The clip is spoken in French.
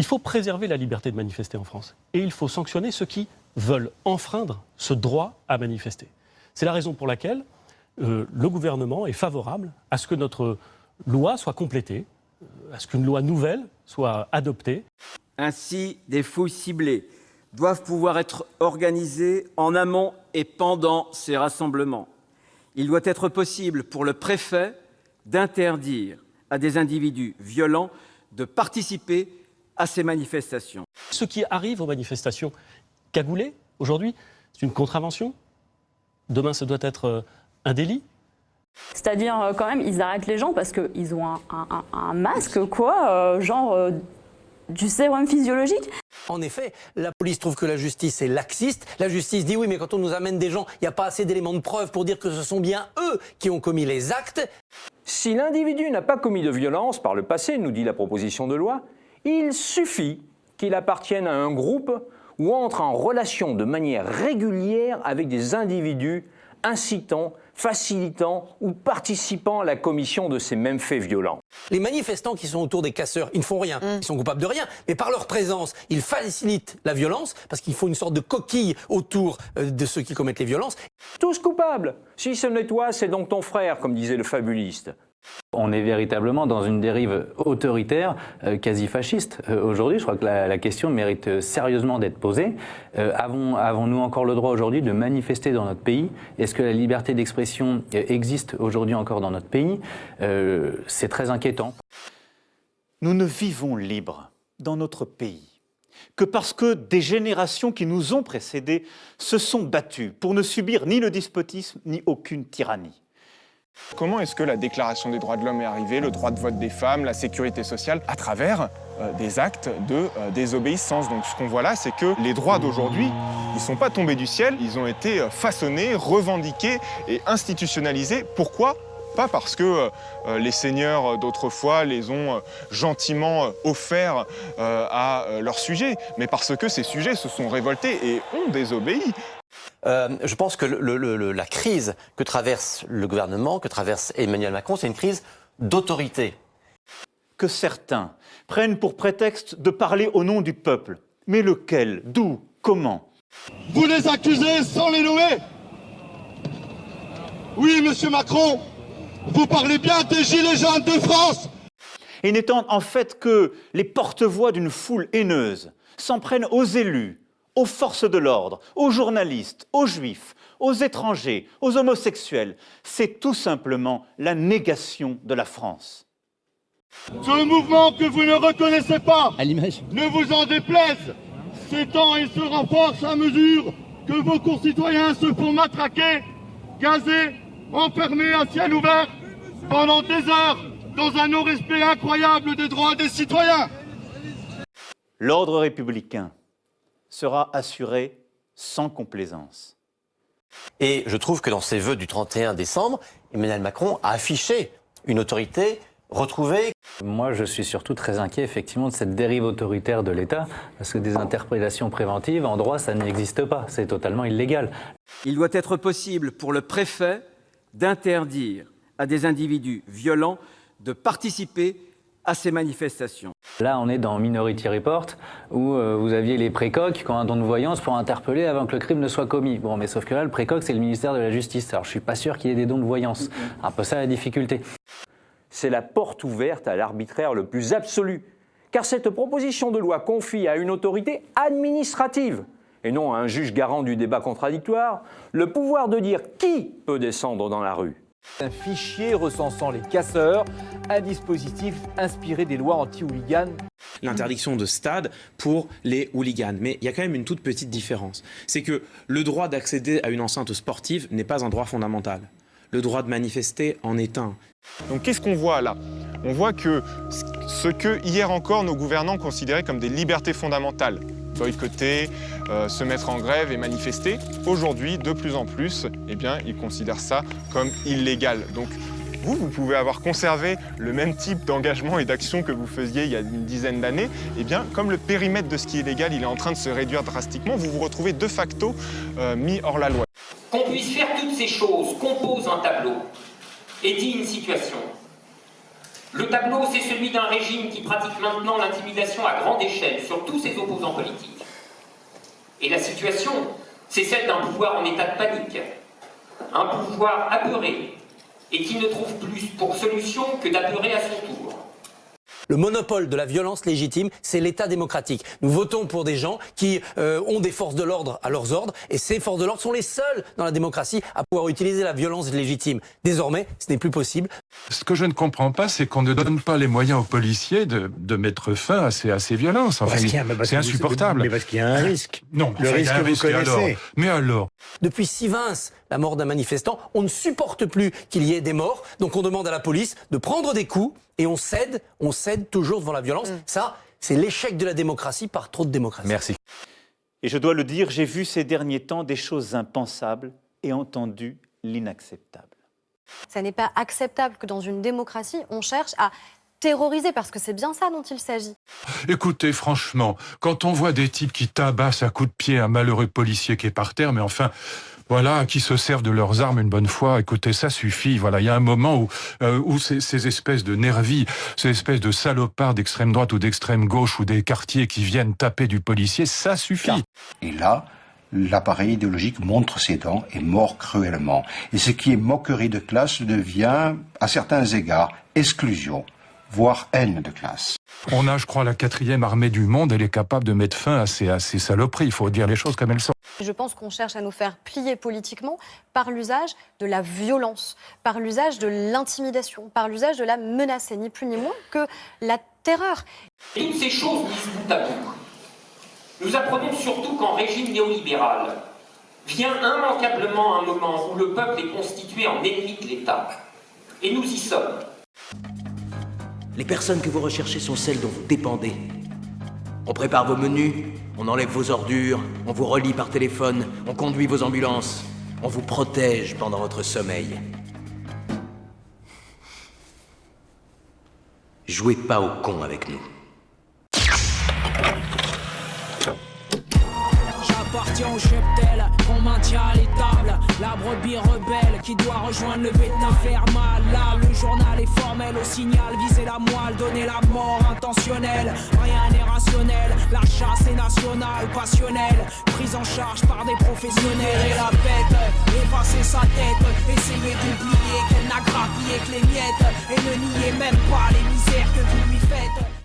Il faut préserver la liberté de manifester en France. Et il faut sanctionner ceux qui veulent enfreindre ce droit à manifester. C'est la raison pour laquelle euh, le gouvernement est favorable à ce que notre loi soit complétée, euh, à ce qu'une loi nouvelle soit adoptée. Ainsi, des fouilles ciblées doivent pouvoir être organisées en amont et pendant ces rassemblements. Il doit être possible pour le préfet d'interdire à des individus violents de participer à ces manifestations. Ce qui arrive aux manifestations cagoulées, aujourd'hui, c'est une contravention. Demain, ce doit être euh, un délit. C'est-à-dire, euh, quand même, ils arrêtent les gens parce qu'ils ont un, un- un masque, quoi, euh, genre euh, du sérum physiologique. En effet, la police trouve que la justice est laxiste. La justice dit oui, mais quand on nous amène des gens, il n'y a pas assez d'éléments de preuve pour dire que ce sont bien eux qui ont commis les actes. Si l'individu n'a pas commis de violence par le passé, nous dit la proposition de loi, il suffit qu'il appartienne à un groupe ou entre en relation de manière régulière avec des individus incitant, facilitant ou participant à la commission de ces mêmes faits violents. Les manifestants qui sont autour des casseurs, ils ne font rien, ils sont coupables de rien, mais par leur présence, ils facilitent la violence parce qu'il faut une sorte de coquille autour euh, de ceux qui commettent les violences. Tous coupables Si ce n'est toi, c'est donc ton frère, comme disait le fabuliste. On est véritablement dans une dérive autoritaire, euh, quasi fasciste. Euh, Aujourd'hui, je crois que la, question mérite euh, sérieusement d'être posée. Avons, avons-nous encore le droit aujourd'hui de manifester dans notre pays? Est-ce que la liberté d'expression existe aujourd'hui encore dans notre pays? C'est très inquiétant. Nous ne vivons libres dans notre pays que parce que des générations qui nous ont précédés se sont battues pour ne subir ni le despotisme ni aucune tyrannie. Comment est-ce que la Déclaration des droits de l'homme est arrivée, le droit de vote des femmes, la sécurité sociale, à travers euh, des actes de euh, désobéissance? Donc ce qu'on voit là, c'est que les droits d'aujourd'hui, ils ne sont pas tombés du ciel, ils ont été euh, façonnés, revendiqués et institutionnalisés. Pourquoi? Pas parce que les seigneurs d'autrefois les ont gentiment offerts à leurs sujets, mais parce que ces sujets se sont révoltés et ont désobéi. Euh, je pense que le- le- le- la crise que traverse le gouvernement, que traverse Emmanuel Macron, c'est une crise d'autorité. Que certains prennent pour prétexte de parler au nom du peuple. Mais lequel D'où Comment Vous les accusez sans les nommer Oui, monsieur Macron, vous parlez bien des Gilets jaunes de France Et n'étant en fait que les porte-voix d'une foule haineuse, s'en prennent aux élus, aux forces de l'ordre, aux journalistes, aux juifs, aux étrangers, aux homosexuels. C'est tout simplement la négation de la France. Ce mouvement que vous ne reconnaissez pas, ne vous en déplaise, s'étend et se renforce à mesure que vos concitoyens se font matraquer, gazés, enfermés à ciel ouvert pendant des heures dans un non-respect incroyable des droits des citoyens. L'ordre républicain sera assuré sans complaisance. Et je trouve que dans ses vœux du 31 décembre, Emmanuel Macron a affiché une autorité retrouvée. Moi, je suis surtout très inquiet, effectivement, de cette dérive autoritaire de l'État, parce que des interpellations préventives, en droit, ça n'existe pas. C'est totalement illégal. Il doit être possible pour le préfet d'interdire à des individus violents de participer à ces manifestations. Là, on est dans Minority Report, où euh, vous aviez les précoques qui ont un don de voyance pour interpeller avant que le crime ne soit commis. Bon, mais sauf que là, le précoque, c'est le ministère de la Justice. Alors, je suis pas sûr qu'il y ait des dons de voyance. Un peu ça la difficulté. C'est la porte ouverte à l'arbitraire le plus absolu. Car cette proposition de loi confie à une autorité administrative, et non à un juge garant du débat contradictoire, le pouvoir de dire qui peut descendre dans la rue. Un fichier recensant les casseurs, un dispositif inspiré des lois anti-hooligans. L'interdiction de stade pour les hooligans. Mais il y a quand même une toute petite différence. C'est que le droit d'accéder à une enceinte sportive n'est pas un droit fondamental. Le droit de manifester en est un. Donc qu'est-ce qu'on voit là? On voit que ce que hier encore nos gouvernants considéraient comme des libertés fondamentales, boycotter, euh, se mettre en grève et manifester, aujourd'hui de plus en plus, eh bien, ils considèrent ça comme illégal. Donc vous, vous pouvez avoir conservé le même type d'engagement et d'action que vous faisiez il y a une dizaine d'années, eh bien, comme le périmètre de ce qui est légal, il est en train de se réduire drastiquement, vous vous retrouvez de facto euh, mis hors la loi. Qu'on puisse faire toutes ces choses compose un tableau et dit une situation. Le tableau, c'est celui d'un régime qui pratique maintenant l'intimidation à grande échelle sur tous ses opposants politiques. Et la situation, c'est celle d'un pouvoir en état de panique, un pouvoir apeuré, et qui ne trouve plus pour solution que d'apeurer à son tour. Le monopole de la violence légitime, c'est l'État démocratique. Nous votons pour des gens qui euh, ont des forces de l'ordre à leurs ordres, et ces forces de l'ordre sont les seules dans la démocratie à pouvoir utiliser la violence légitime. Désormais, ce n'est plus possible. Ce que je ne comprends pas, c'est qu'on ne donne pas les moyens aux policiers de, de mettre fin à ces, à ces violences. Enfin, c'est insupportable. Mais parce qu'il y a un risque. Non, le enfin, il y risque a un vous risque, connaissez. alors? Mais alors Depuis Sivins, la mort d'un manifestant, on ne supporte plus qu'il y ait des morts, donc on demande à la police de prendre des coups et on cède, on cède toujours devant la violence. Ça, c'est l'échec de la démocratie par trop de démocratie. Merci. Et je dois le dire, j'ai vu ces derniers temps des choses impensables et entendu l'inacceptable. Ça n'est pas acceptable que dans une démocratie, on cherche à terroriser, parce que c'est bien ça dont il s'agit. Écoutez, franchement, quand on voit des types qui tabassent à coups de pied un malheureux policier qui est par terre, mais enfin, voilà, qui se servent de leurs armes une bonne fois, écoutez, ça suffit. Voilà, il y a un moment où, euh, où ces, ces espèces de nervis, ces espèces de salopards d'extrême droite ou d'extrême gauche ou des quartiers qui viennent taper du policier, ça suffit. Et là, l'appareil idéologique montre ses dents et mord cruellement. Et ce qui est moquerie de classe devient, à certains égards, exclusion, voire haine de classe. On a, je crois, la quatrième armée du monde, elle est capable de mettre fin à ces, à ces saloperies. Il faut dire les choses comme elles sont. Je pense qu'on cherche à nous faire plier politiquement par l'usage de la violence, par l'usage de l'intimidation, par l'usage de la menace, et ni plus ni moins que la terreur. Et toutes ces choses mises bout à bout, nous apprenons surtout qu'en régime néolibéral, vient immanquablement un moment où le peuple est constitué en ennemi de l'État. Et nous y sommes. Les personnes que vous recherchez sont celles dont vous dépendez. On prépare vos menus, on enlève vos ordures, on vous relie par téléphone, on conduit vos ambulances, on vous protège pendant votre sommeil. Jouez pas au con avec nous. Au cheptel qu'on maintient à l'étable La brebis rebelle qui doit rejoindre le bétain faire mal. Là le journal est formel au signal Viser la moelle, donner la mort intentionnelle. Rien n'est rationnel, la chasse est nationale, passionnelle. Prise en charge par des professionnels Et la bête, effacer sa tête. Essayer d'oublier qu'elle n'a grappillé que les miettes Et ne nier même pas les misères que vous lui faites